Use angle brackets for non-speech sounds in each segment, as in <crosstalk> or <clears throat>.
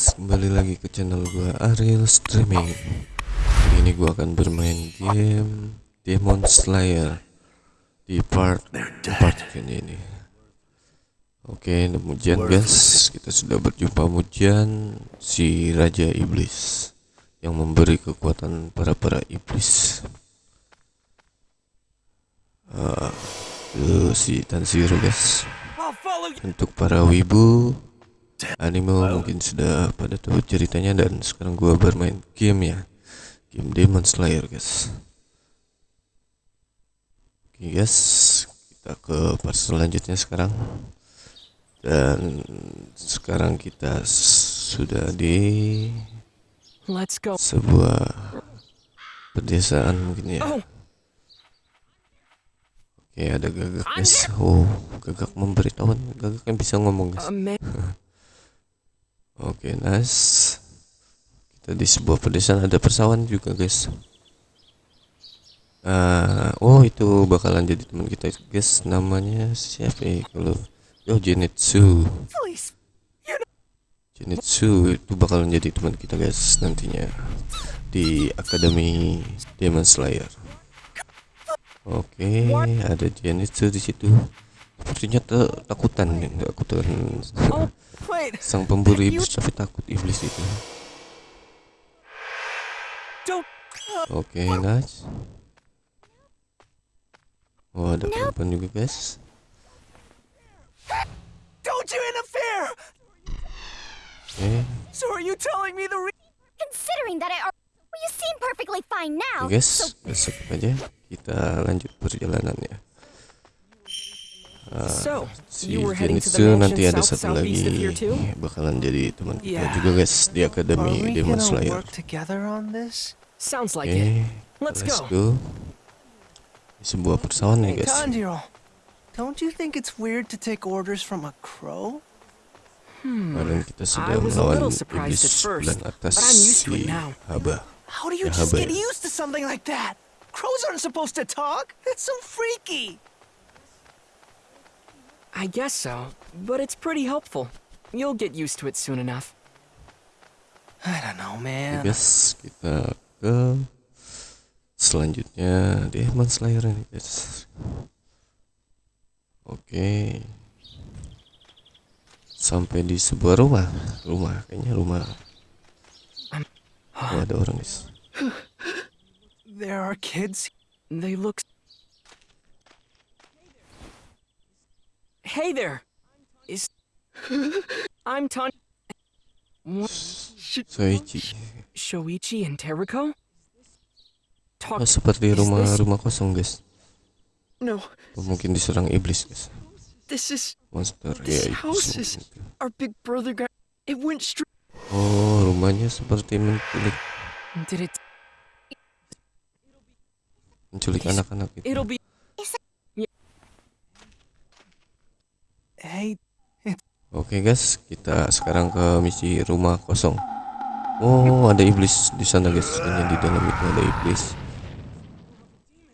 kembali lagi ke channel gua Ariel Streaming. Kali ini gua akan bermain game Demon Slayer di part 4 kayaknya ini. Oke, kemudian guys, kita sudah berjumpa Mujian si Raja Iblis yang memberi kekuatan para para iblis. Uh, si Tanziro guys. Untuk para wibu anime mungkin sudah pada tahu ceritanya dan sekarang gua bermain game ya. Game Demon Slayer guys. Oke guys. Kita ke part selanjutnya sekarang. Dan sekarang kita sudah di Let's go. sebuah pedesaan mungkin ya. Oh, oke ada gagak guys. Oh gagak memberitahuan gagak yang bisa ngomong guys <laughs> Oke, nice. Kita di sebuah pedesaan ada persawahan juga, guys. Ah, oh itu bakalan jadi teman kita, guys. Namanya siapa ya? Kalau Yo Genitsu. Please. Genitsu itu bakalan jadi teman kita, guys, nantinya di Akademi Demon Slayer. Oke, ada Genitsu di situ. Sepertinya ta- takutan, takutan Oh, wait. sang pemburu You- iblis tapi takut iblis itu. Oke, nice. Oh, ada perempuan juga, guys. Don't you interfere. Oke, So are you telling me the Considering that I are well, you seem perfectly fine now. oke, guys, besok aja kita lanjut perjalanannya. So, Si you were heading to the Genitsu nanti mansion ada south satu southeast of lagi here too? bakalan jadi teman kita Yeah. juga, guys, di Are Akademi we Demon gonna Slayer. work together on this? Sounds like Oke, it. Let's let's go. go. Di sebuah persawahan nih, Hey, guys. Tanjiro, don't you think it's weird to take orders from a crow? Kemarin kita sudah I was a melawan little surprised iblis at first, bulan atas but I'm used to si it now. Haba. How do you Yeah, just but- get used to something like that? Crows aren't supposed to talk. That's so freaky. I guess so, but it's pretty helpful. You'll get used to it soon enough. I don't know, man. guys, kita ke selanjutnya Demon Slayer ini, guys. Oke. Sampai di sebuah rumah, rumah kayaknya rumah. Oh, ada orang, guys. There are kids. They look. Hey there. Is <laughs> I'm Tan. What? Soichi. Shoichi and Teriko? Talk. Oh, seperti Is rumah this- rumah kosong, guys. No, Oh, mungkin diserang iblis, guys. this is Monster This ya house iblis. is- mungkin. our big brother guy. It went straight. Oh, rumahnya seperti menculik Did it? menculik Is- anak-anak itu. It'll be. Oke guys, kita sekarang ke misi rumah kosong. Oh, ada iblis di sana guys. Sebenarnya di dalam itu ada iblis.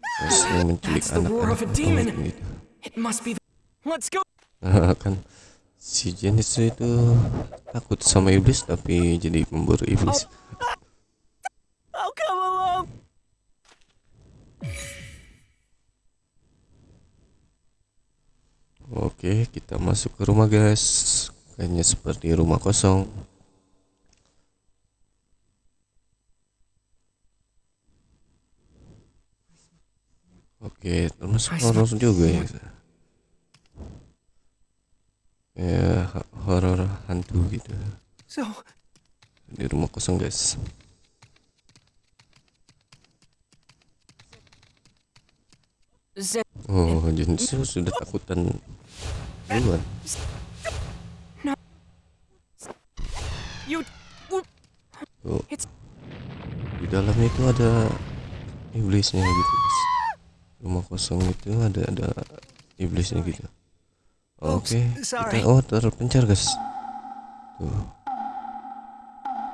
Guys, yang menculik anak-anak gitu. It must be. The, let's go. kan si Zenitsu itu takut sama iblis tapi jadi pemburu iblis. Come along. Oke, kita masuk ke rumah guys. Kayaknya seperti rumah kosong. Oke, termasuk I horor juga ya. Ya, horor hantu gitu. so Di rumah kosong guys. Zen. Oh, Jinsu sudah takutan duluan. Tuh, It's. di dalamnya itu ada iblisnya gitu guys. Rumah kosong itu ada ada iblisnya gitu. Oke, sorry. kita oh terpencar guys. Tuh.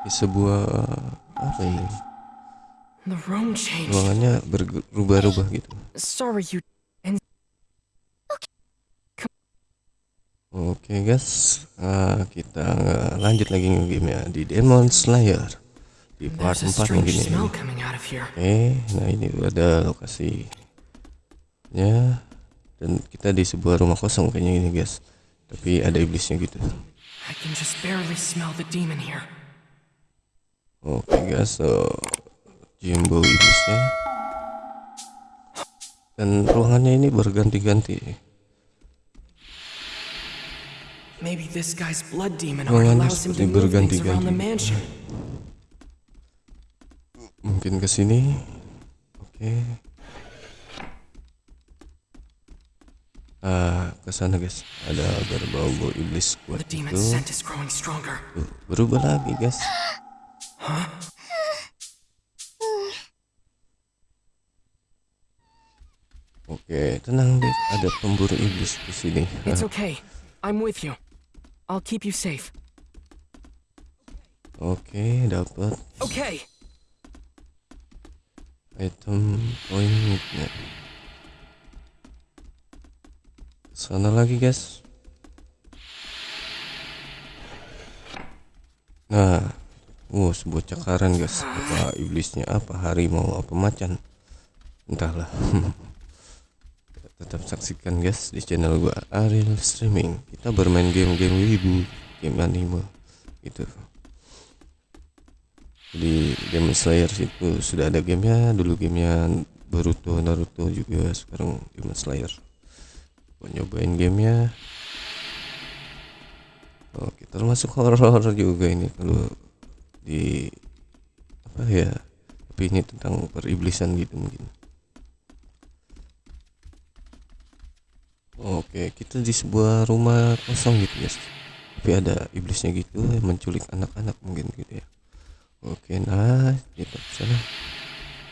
Di sebuah apa ini? Ruangannya berubah-ubah gitu. Sorry, you. And Oke. Guys, ah, kita lanjut lagi game ya di Demon Slayer di part There's a 4 mungkin ya. Oke, nah ini ada lokasinya dan kita di sebuah rumah kosong kayaknya ini guys. Tapi ada iblisnya gitu. Oke guys, so Jimbo iblisnya dan ruangannya ini berganti-ganti. Maybe this guy's blood demon art allows him to move things around the mansion. Mungkin ke sini. Oke. Ah, ke sana guys. Ada berbau-bau iblis kuat The itu. demon's scent is growing stronger. Tuh, berubah lagi guys. Oke, tenang deh. Ada pemburu iblis di sini. It's okay. I'm with you. I'll keep you safe. Oke, dapat Okay. item poin midnight. Sana lagi guys. Nah, oh sebuah cakaran guys. Apa iblisnya? Apa harimau? Apa macan? Entahlah. <laughs> Tetap saksikan guys di channel gua Ariel Streaming. Kita bermain game-game wibu, game anime gitu. Jadi Demon Slayer itu sudah ada gamenya dulu gamenya Boruto Naruto juga sekarang Demon Slayer Gua nyobain gamenya Oke termasuk horror juga ini kalau di apa ya tapi ini tentang periblisan gitu mungkin Oke kita di sebuah rumah kosong gitu guys tapi ada iblisnya gitu yang menculik anak-anak mungkin gitu ya Oke, nah kita ke sana.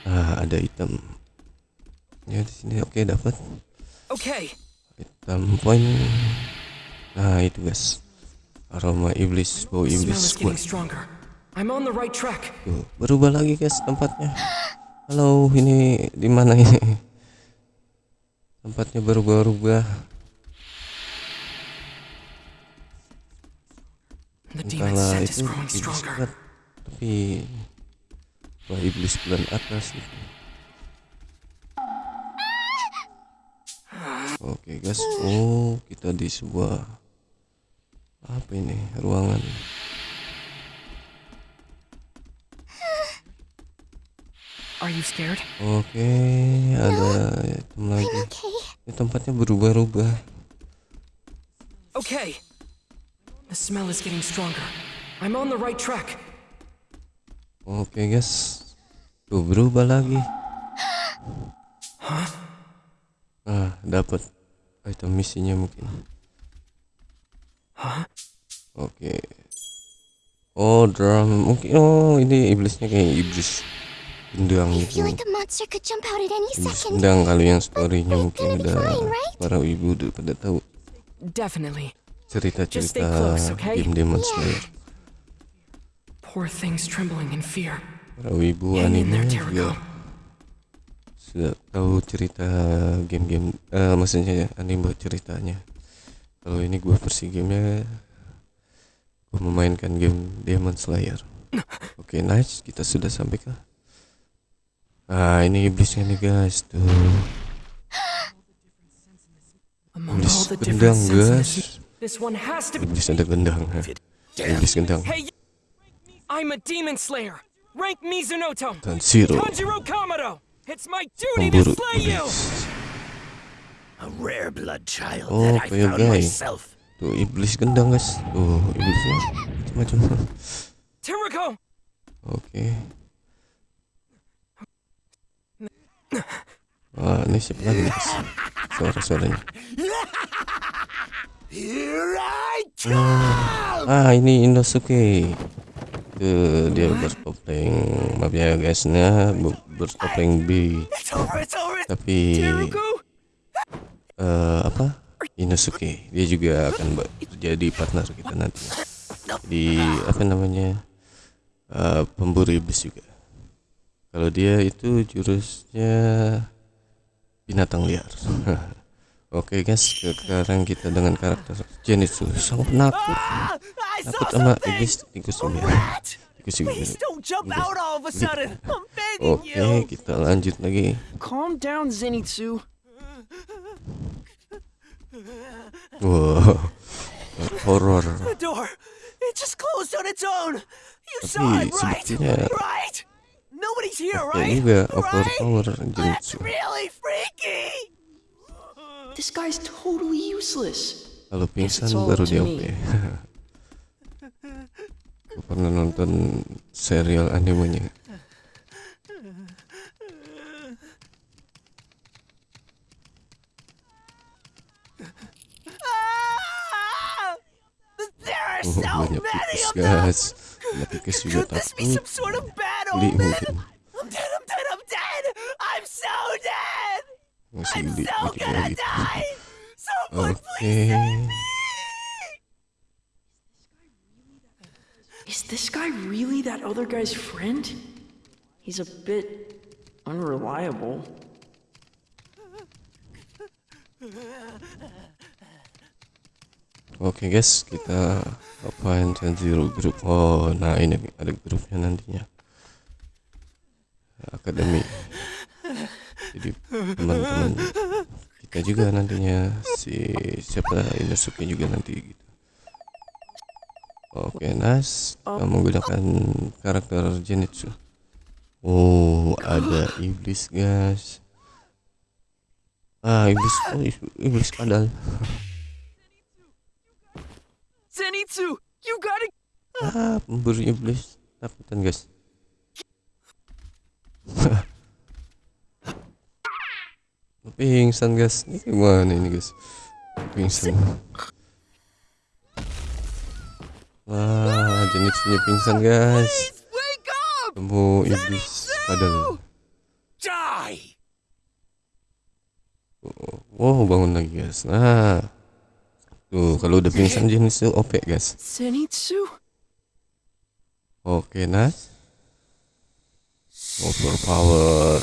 Nah, ada item. Ya di sini oke dapat Okay. item poin. Nah, itu guys. Aroma iblis, bau iblis kuat. I'm on the right track. Tuh, berubah lagi guys tempatnya. Halo, ini di mana ini? Tempatnya berubah-ubah. Entahlah itu iblis kuat. Tapi wah iblis bulan atas gitu. Oke guys, oh kita di sebuah apa ini ruangan. Are you scared? Oke, ada item lagi. Okay. Ini tempatnya berubah-ubah. Okay. The smell is getting stronger. I'm on the right track. Oke guys, tuh berubah lagi. Ah, dapat item misinya mungkin. Oke. Oh, drum. Mungkin oh ini iblisnya kayak iblis gendang I feel like the monster could jump out at any Iblis second. gendang kalau yang storynya mungkin udah para ibu udah pada tahu. Cerita-cerita okay? game Demon Slayer. Poor things trembling in fear. Para in anime juga sudah tahu cerita game-game eh maksudnya ya, anime ceritanya. Kalau ini gua versi gamenya gua memainkan game Demon Slayer. <laughs> Oke nice. Kita sudah sampai ke ah ini iblisnya nih guys tuh iblis gendang guys iblis ada gendang iblis gendang I'm a demon slayer. Rank Mizunoto. dan Zero Tanjiro Kamado. It's my duty to slay you. iblis A rare blood child Oh, that I found myself. tuh iblis gendang guys tuh iblisnya macam-macam Tiriko. Oke. Wah, ini siapa lagi nih? Suara-suaranya. Come! Ah, ini Inosuke. Tuh, dia bertopeng, maaf ya guys, nah, bertopeng B. Tapi eh apa? Inosuke, dia juga akan jadi partner kita nanti. Di apa namanya? eh, pemburu iblis juga. Kalau dia itu jurusnya binatang liar. <laughs> Oke guys, sekarang kita dengan karakter Zenitsu sang penakut. Takut sama iblis tikus rat! Tikus Oke, kita lanjut lagi. Calm down, Zenitsu. Wow, horor. The door! It just closed on its own! You Tapi sepertinya-? Nobody's here, right? juga Right? overpower That's really freaky! This guy's totally useless. Kalau pingsan baru dia. OP. Gue pernah nonton serial animenya. Ah! Oh, so banyak many tikus of them! guys. Banyak Could this be some sort of bad Li omen? mungkin. I'm dead, I'm dead, I'm dead! I'm so dead! I'm so juga gonna die! Someone Oke. please save me! Is this guy really that other guy's friend? He's a bit unreliable. Oke guys, kita apain Zero Group. Oh, nah ini ada grupnya nantinya. Akademi. Jadi teman-teman kita juga nantinya si siapa Inosuke juga nanti gitu. Oke, Nas, kita menggunakan karakter Zenitsu. Oh, ada iblis, guys. Ah, iblis, oh, iblis padahal. Zenitsu, you gotta. Ah, pemburu iblis. Takutan, guys. <laughs> Pingsan, guys. Ini gimana ini, guys? Pingsan. Wah, jenis pingsan, guys. Temu iblis padahal. Die! Wow, bangun lagi, guys. Nah. Tuh, kalau udah pingsan jenis itu OP, guys. Zenitsu? Oke, Nas. Overpower.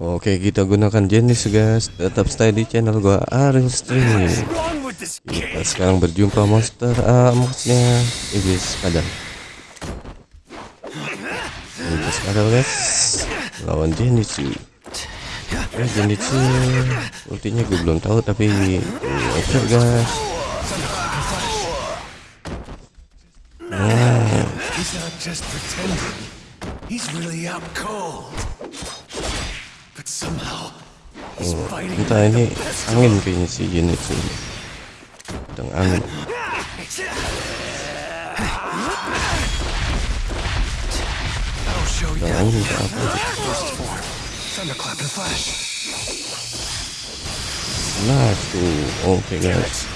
Oke, kita gunakan jenis guys. Tetap stay di channel gua Ariel Streaming. Kita sekarang berjumpa monster, ah, maksudnya iblis kadal. Iblis kadal guys. Lawan Zenitsu. Ya, Zenitsu ultinya gue belum tahu tapi oke guys. He's fighting Entah ini angin kayaknya si Zenitsu. Sedang angin. Sedang angin apa? Thunderclap and flash. Nah tuh, oke guys.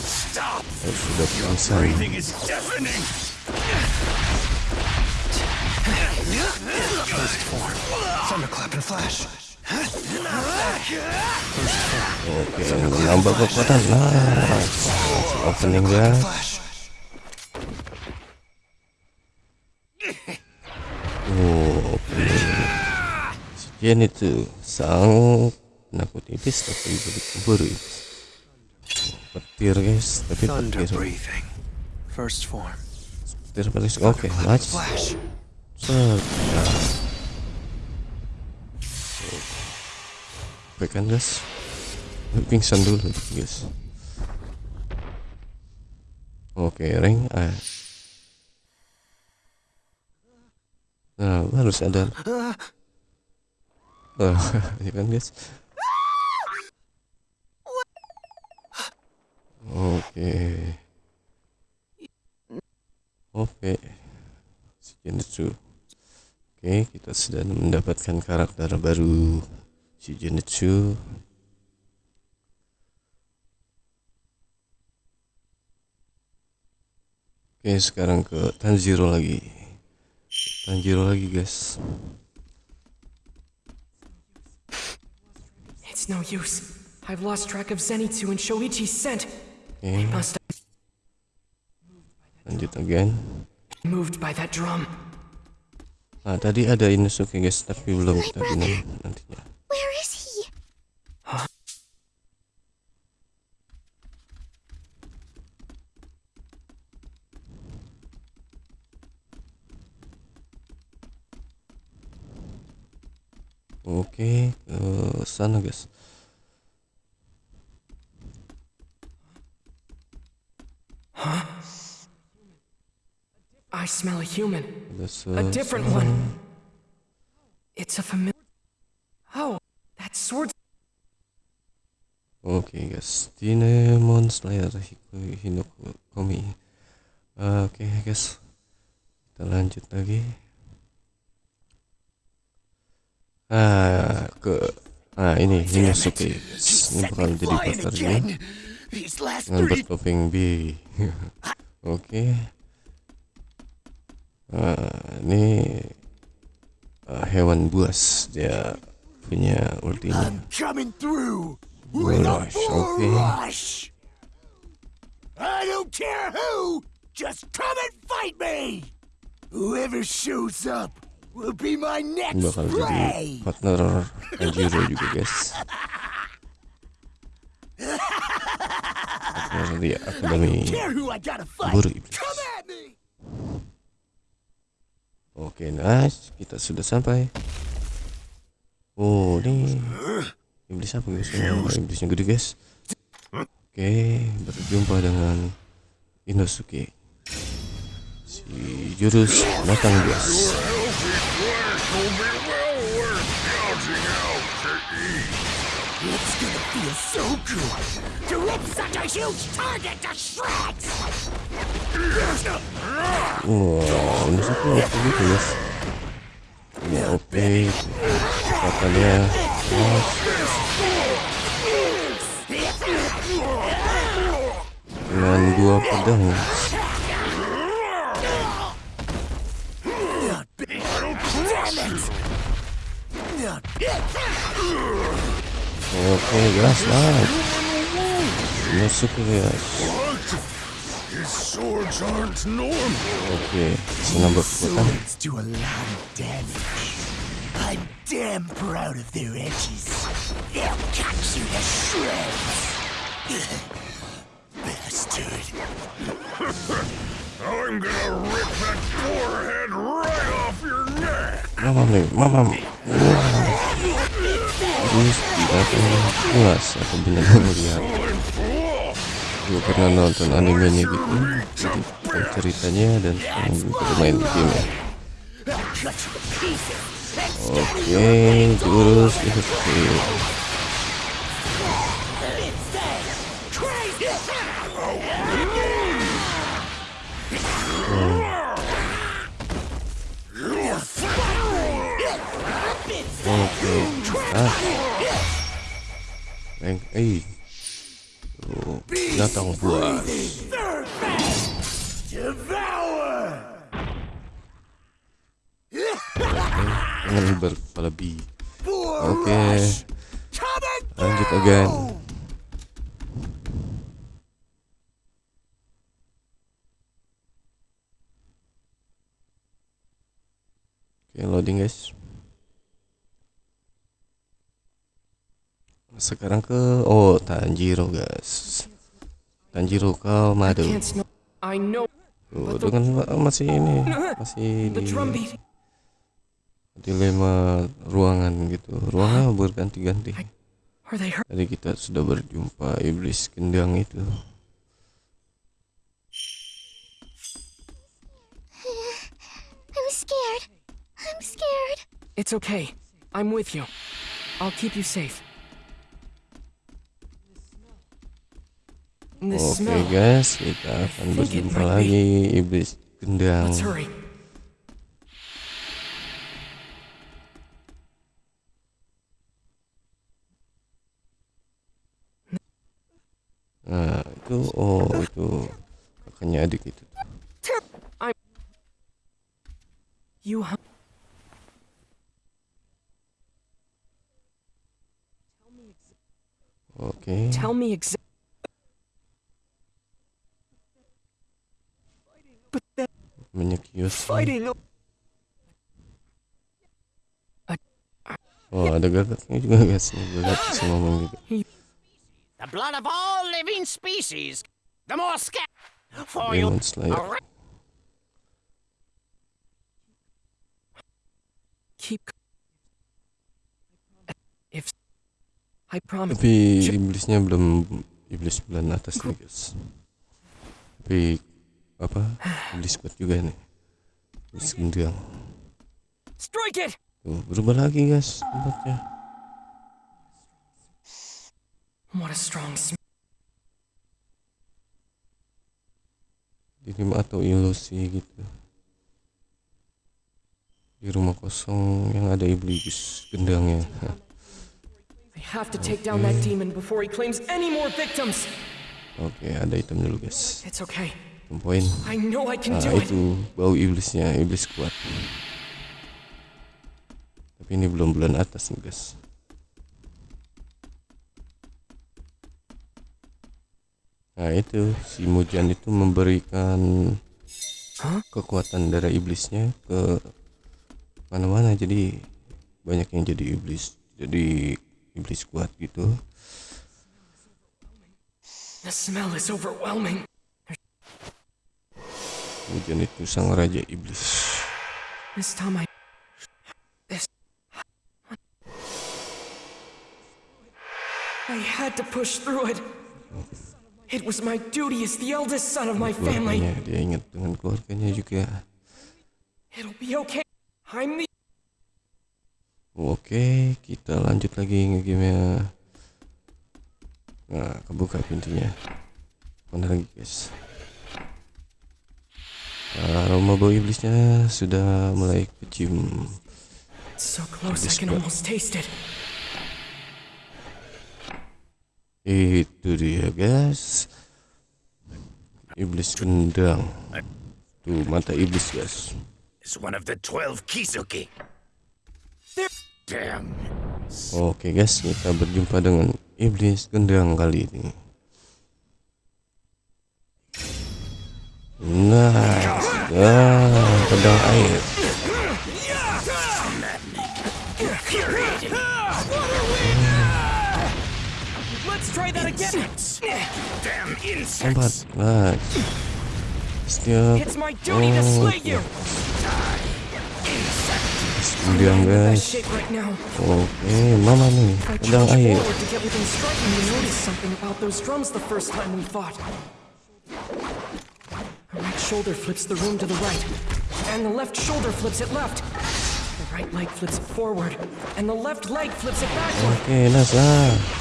Stop. Pingsan. Breathing is deafening. First form. Thunderclap and flash. Oke, nambah kekuatan. Opening guys. Si Zenitsu sang penakut iblis tapi pemburu iblis. Petir guys, tapi petir. First form. Petir petir. Oke, nice. Flash. Set. Nah. Oke kan guys Pingsan dulu guys Oke ring ah. Nah baru sadar <laughs> Ya kan guys? Oke. Oke. Si Genetsu Oke kita sudah mendapatkan karakter baru Si Genetsu. Oke sekarang ke Tanjiro lagi. Tanjiro lagi guys It's no use. I've lost track of Zenitsu and Shoichi's scent. Oke Must have lanjut again moved by that drum. Ah, tadi ada Inosuke guys, tapi belum kita bina nantinya. Where is he? Oke, ke sana guys. I smell a human. Ada A different seseorang. one. It's a familiar. Oh, that sword. Oke guys, Demon Slayer Hiku Hinoku Komi. Ah, Oke guys, kita lanjut lagi. Ah, ke ah ini guys. Ini bakal jadi partnernya again. These last dengan three bertopeng B. <laughs> Oke. Ah, ini ah, hewan buas dia punya ultinya. I'm coming through Rush, okay. rush. I don't care who, just come and fight me. Whoever shows up will be my next bakal jadi prey. partner Tanjiro juga guys <laughs> di akademi. Guru Iblis oke nice kita sudah sampai oh ini iblis apa guys oh, iblisnya gede guys oke berjumpa dengan Inosuke si jurus matang guys It's gonna feel so good to rip such a huge target to shreds. Wah, Inosuke oke gitu guys ini oke kekuatannya nice. dengan dua pedang senang berkekuatan Swords do a lot of damage. I'm damn proud of their edges. They'll cut you to shreds. <laughs> Bastard. <laughs> I'm gonna rip that forehead right off your neck. mamam nih mamam <laughs> terus tidak puas benar melihat gue pernah nonton animenya gitu. Jadi ceritanya dan sekarang gue main game ya. Oke jurus itu oke ah. Bang, eh. Tuh, binatang buas dengan berkepala oke. Coming lanjut again. Oke, loading guys. Sekarang ke oh Tanjiro guys. Tanjiro. I know Tuh, dengan masih ini masih di dilema ruangan gitu. Ruangannya berganti-ganti. Are they hurt? Tadi kita sudah berjumpa iblis kendang itu. I'm scared. I'm scared. It's okay. I'm with you. I'll keep you safe. Oke smell. guys, kita akan berjumpa lagi iblis hurry. Nah, itu oh itu kakaknya adik itu. You. Oke. Tell me exactly. Fighting. Oh ada gagaknya juga guys gagak bisa ngomong juga The blood of all living species. The more sca- for you. Keep. If. I promise. Tapi iblisnya belum Iblis bulan atas nih guys Tapi Apa Iblis kuat juga nih gendang Strike it! Tuh, berubah lagi guys tempatnya What a strong Dirim atau ilusi gitu Di rumah kosong yang ada iblis gendangnya I have to take down that demon before he claims any more victims. Oke ada item dulu guys It's okay. Poin Nah itu bau iblisnya Iblis kuat. Tapi ini belum bulan atas nih guys. Nah itu. Si Mujan itu memberikan kekuatan darah iblisnya ke mana-mana. Jadi banyak yang jadi iblis jadi iblis kuat gitu. The smell is overwhelming. Mujan itu sang raja iblis This time I. This. I had to push through it. It was my duty as the eldest son of my family. dia ingat dengan keluarganya juga It'll be okay. I'm the. Oke, kita lanjut lagi ngegame Nah, kebuka pintunya. Mana lagi, guys? Aroma bau iblisnya sudah mulai kecium. So close, I can almost taste it. Itu dia, guys. Iblis gendang. Tuh, mata iblis, guys. It's one of the twelve Kisuke. Damn. Oke, guys, kita berjumpa dengan iblis gendang kali ini. Nice. Ah, pedang air. Lompat. Nice. Setiap gendang, That guys. Oke, mama nih, pedang air. The first time we fought. The right shoulder flips the room to the right, and the left shoulder flips it left. The right leg flips it forward, and the left leg flips it backward. Oke, nice ah.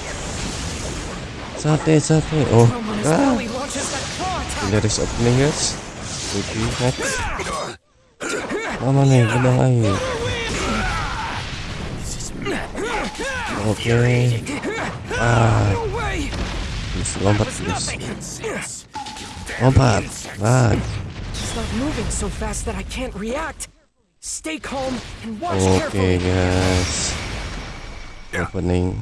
Sate, sate. Oh, Drum on his ah. belly launches that claw attack. Garis opening, guys. Putih, next. Mama nih, pedang air. Oke, ah, No way! please, lompat please. Lompat, ah. He's not moving so fast that I can't react. Stay calm and watch Oke carefully. guys, opening.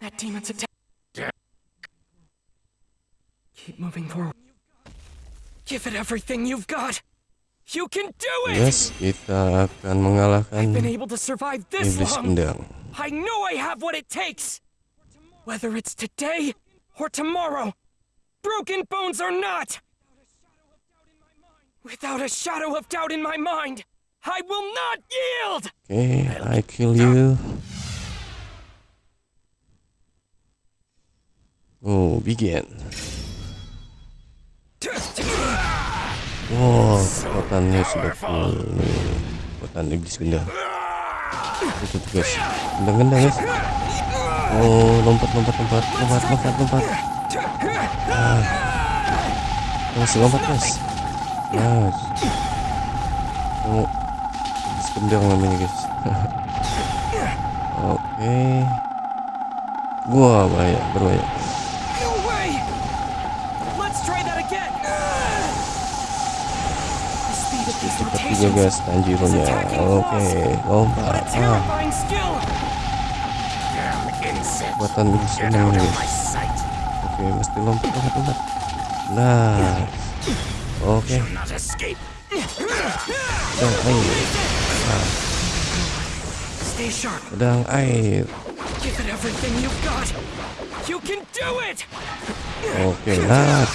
That demon's attack. Keep moving forward. Give it everything you've got. You can do it! Yes, kita akan mengalahkan Been able to survive this iblis long. I know I have what it takes. Whether it's today or tomorrow, broken bones or not. Without a shadow of doubt in my mind, I will not yield! Okay, I kill you. Oh, begin. Wow, kekuatannya sudah full. Kekuatan iblis gendang. Itu tuh guys, gendang-gendang guys. Oh, lompat, lompat, lompat, lompat, lompat, lompat. Ah. Masih lompat guys. Nice. Oh, iblis gendang namanya guys. <laughs> Oke. Wah, bahaya, berbahaya. No Cepat juga guys, Tanjiro-nya. Oke, lompat. Ah, nih of guys. Oke, mesti lompat, lompat, lompat. Nah, oke. Escape. Pedang air, sharp. pedang air. Oke, nah,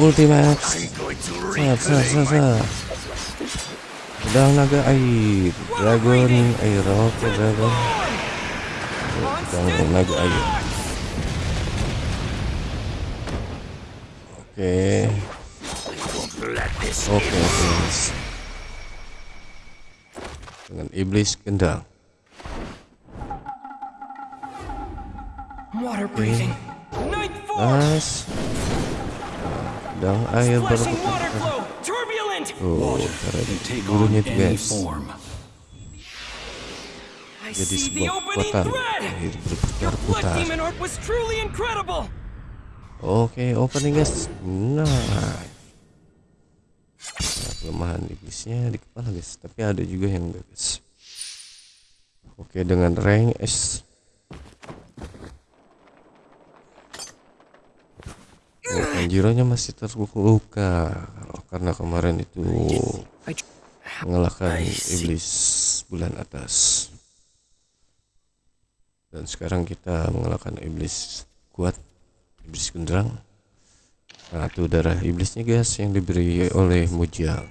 Basin! ultimate. Going to Set, set, set, set. Pedang naga air, dragon air, oke dragon. Pedang naga air. Oke, oke, oke. Dengan iblis kendang. Water breathing. Nice. Pedang air! Turbulent! Oh, cara gurunya guys. Jadi sebuah opening kekuatan air Your berputar blood putar. demon art was truly incredible! Oke, opening guys. Nah. Nah, kelemahan iblisnya di kepala guys, tapi ada juga yang enggak guys. Oke, dengan rank S. Oh, Tanjiro-nya masih terluka karena kemarin itu mengalahkan iblis bulan atas. Dan sekarang kita mengalahkan iblis kuat, iblis genderang. Itu darah iblisnya guys yang diberi oleh Mujang,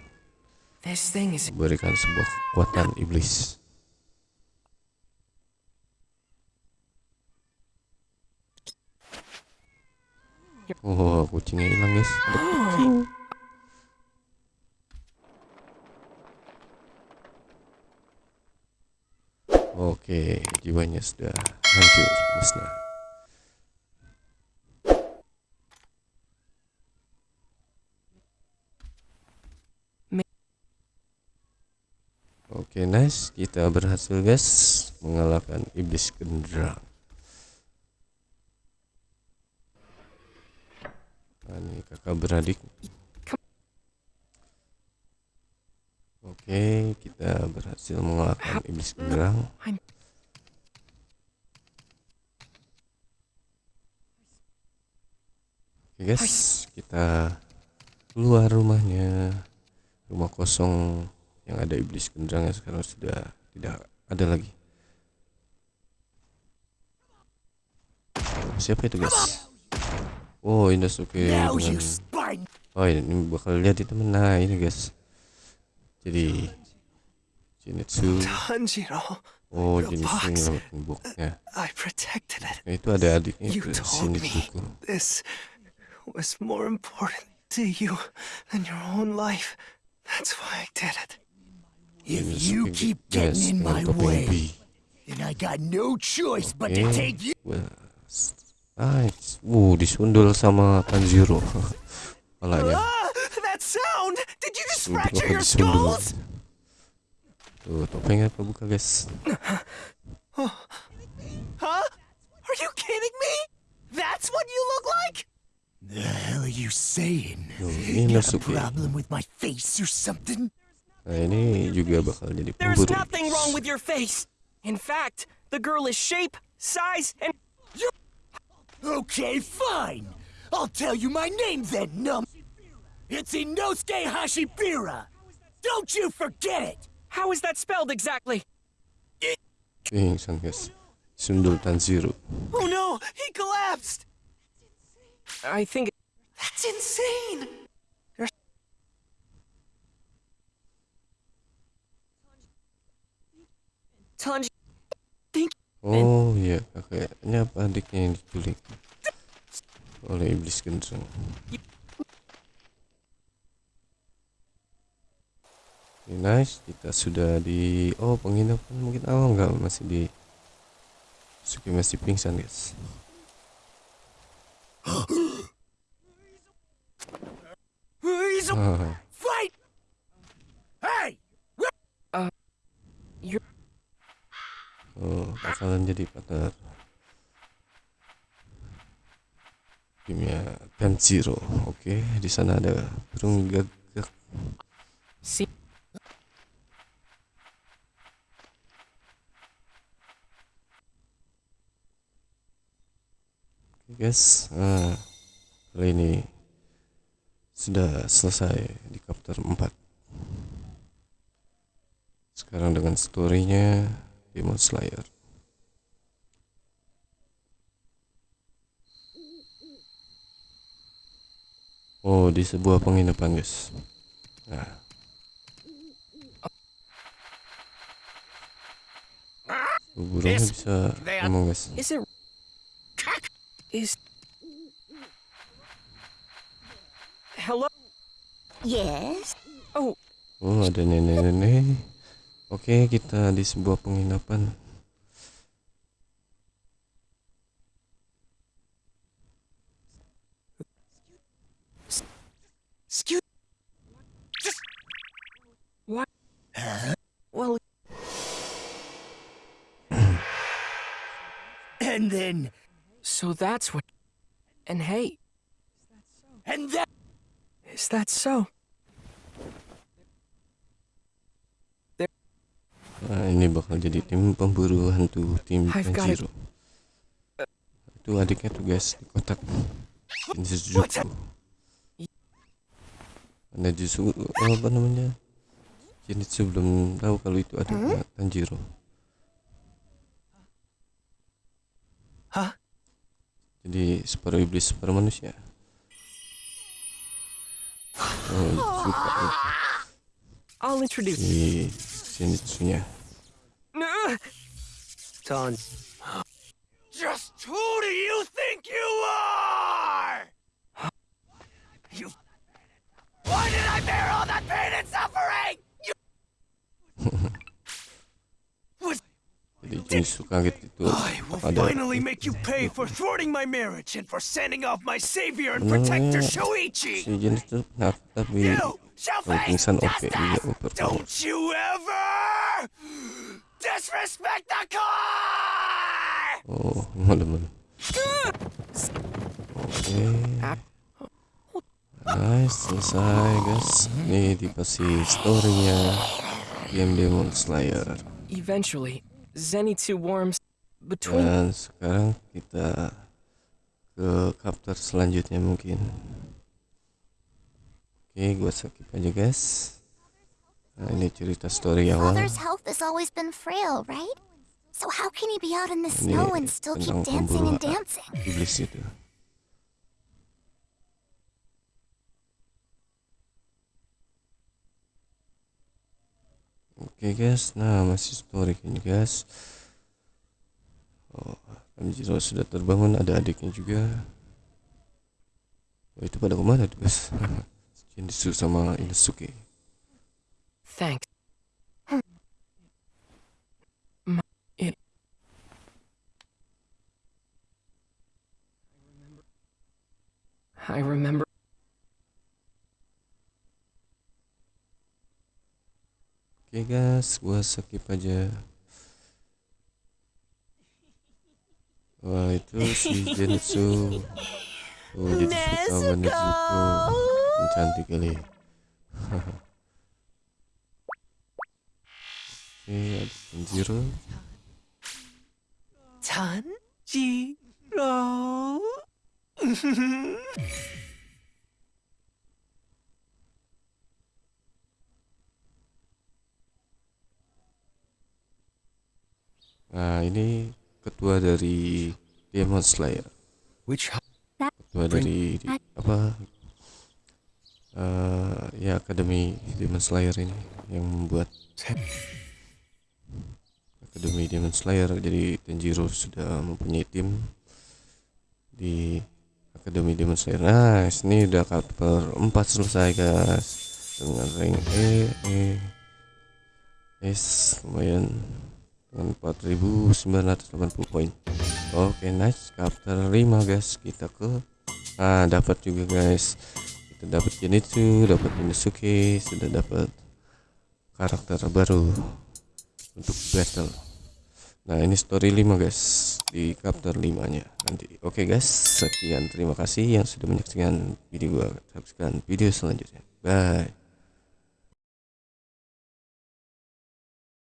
memberikan sebuah kekuatan iblis. Oh, kucingnya hilang guys. Oke, jiwanya sudah hancur musnah. Oke, nice. Kita berhasil, guys, mengalahkan iblis genderang. Nah, ini kakak beradik. Oke, kita berhasil mengalahkan iblis genderang. I'm- Oke guys, kita keluar rumahnya. Rumah kosong yang ada iblis genderang yang sekarang sudah tidak ada lagi. Siapa itu guys? Oh, Inosuke Now you spine. Oh ini bakal lihat itu nah ini guys. Jadi Zenitsu. Tanjiro, Oh The Zenitsu box. I protected it. Nah, itu ada adiknya You itu told me this was more important to you than your own life. That's why I did it. If you keep getting in my way, then I got no choice but to take you. Nice. Wuh, disundul sama Tanjiro. Palanya. Ah, that sound! Did you just Sundul fracture apa your disundul? skulls? Tuh, topengnya kebuka guys. Huh? Are you kidding me? That's what you look like? The hell are you saying? You got a Inosuke. problem with my face or something? Nah, ini juga bakal jadi There's pemburu. nothing wrong with your face. In fact, the girl is shape, size, and Okay, fine. I'll tell you my name then, num. It's Inosuke Hashibira. Don't you forget it. how is that spelled exactly? Pingsan guys. Sundul Tanjiro. Oh no, he collapsed! I think That's insane! Tanji. Oh iya, kakaknya apa adiknya yang diculik oleh iblis genderang. Oke, nice, kita sudah di oh penginapan. Mungkin awal nggak? Masih di Suki masih pingsan guys. He's a Ah, fight. Hey, You're bakalan jadi partner timnya Tanjiro. Oke, di sana ada burung gagak. see. Oke, guys nah, kali ini sudah selesai di chapter 4 sekarang dengan storynya Demon Slayer Oh di sebuah penginapan guys nah burungnya bisa ngomong guys Is it. Is. Hello? Yes? Oh, Oh ada nenek-nenek Oke kita di sebuah penginapan Excuse well, <clears throat> And then, so that's what. And hey, and that. is that so? Nah ini bakal jadi tim pemburu hantu tim I've got. Tanjiro Itu adiknya tuh guys di kotak Ini Suzuku Ada justru apa namanya Zenitsu belum tahu kalau itu adiknya Tanjiro Hah? Jadi separuh iblis separuh manusia Oh suka nih I'll introduce. si Zenitsunya Ugh! Ton. Just who do you think you are? All that pain and suffering? You. <laughs> Was Jadi Zenitsu kaget itu I will finally make you pay for thwarting my marriage and for sending off my savior and mm. protector si Shoichi. Zenitsu penakut tapi you shall kalau face pingsan oke dia justice. oper Don't you ever disrespect the car! Oh, malam-malam. Nice, selesai guys. Ini dikasih storynya game Demon Slayer. Eventually, Zenitsu warms between. Dan sekarang kita ke chapter selanjutnya mungkin. Oke, gua skip aja guys. Nah, ini cerita story awal. Father's health has always been frail, right? So how can he be out in the snow and still keep dancing and pemburu dancing? iblis itu. Oke guys, nah masih story ini guys. Oh, Tanjiro sudah terbangun, ada adiknya juga. Oh, itu pada ke mana tuh guys? Jinsu sama Inosuke. Thanks. I remember. Oke guys, gua skip aja. Wah itu si Zenitsu. Oh jadi suka sama Nezuko. Yang Cantik kali. <laughs> Oke ada Tanjiro. Tanjiro. <laughs> Nah ini ketua dari Demon Slayer. Which Ketua dari di- apa? eh ya Akademi Demon Slayer ini yang membuat Akademi Demon Slayer jadi Tanjiro sudah mempunyai tim di Akademi Demon Slayer nah ini udah chapter 4 selesai guys dengan rank E E S lumayan dengan 4980 poin. Oke nice. Chapter 5 guys kita ke nah dapat juga guys. Kita dapat Zenitsu dapat Inosuke sudah dapat karakter baru untuk battle. Nah ini story 5 guys di chapter 5 nya nanti. Oke guys sekian. Terima kasih yang sudah menyaksikan video gua. Saksikan video selanjutnya. Bye